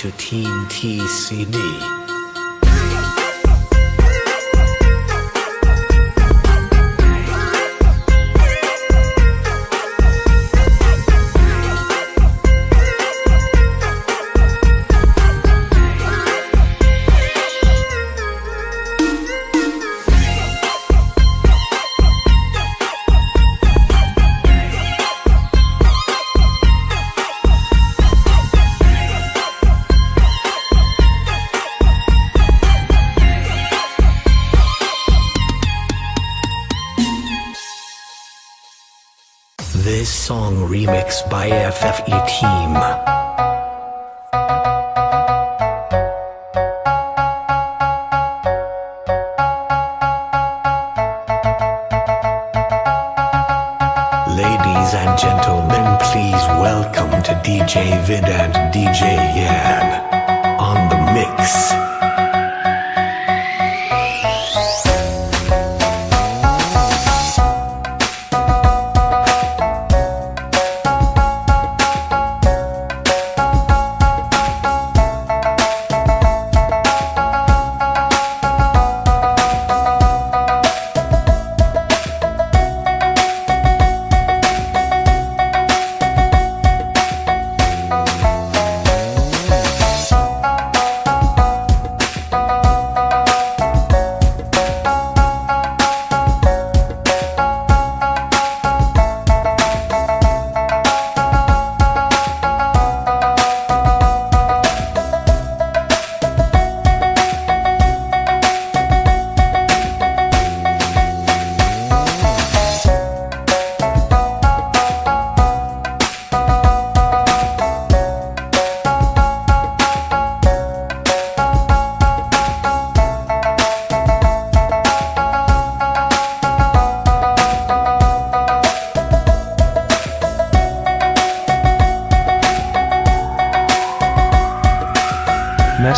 to Team TCD. Remixed by FFE Team. Ladies and gentlemen, please welcome to DJ Vid and DJ Yan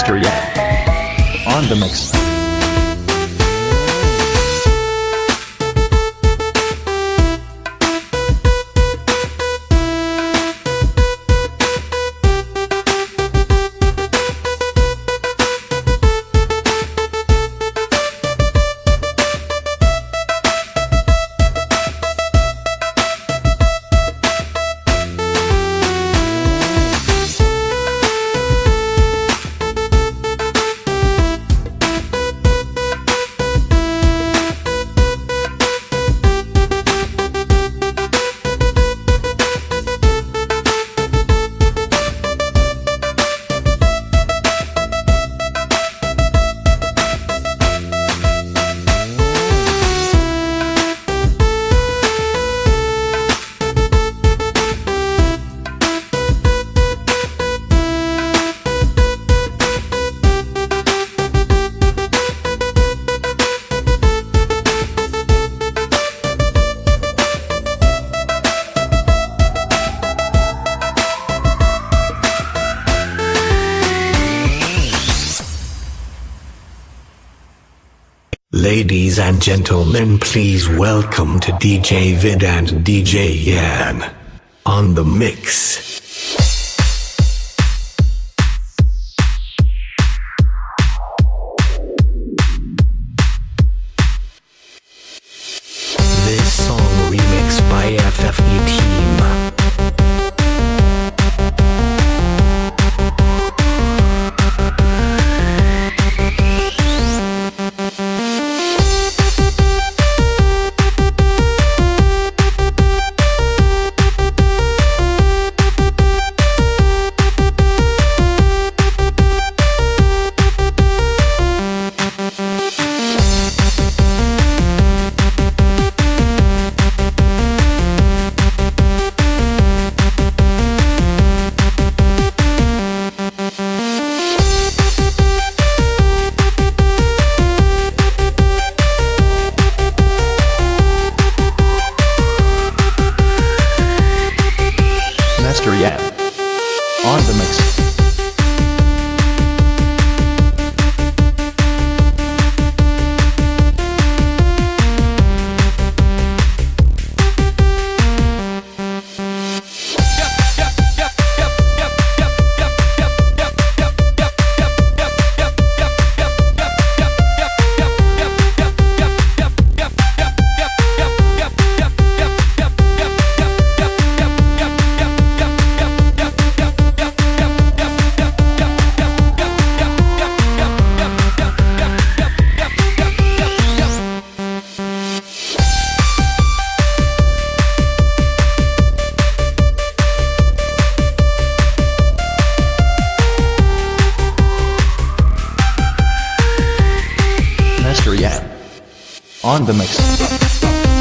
Master Ladies and gentlemen, please welcome to DJ Vid and DJ Yan on the mix. the mix.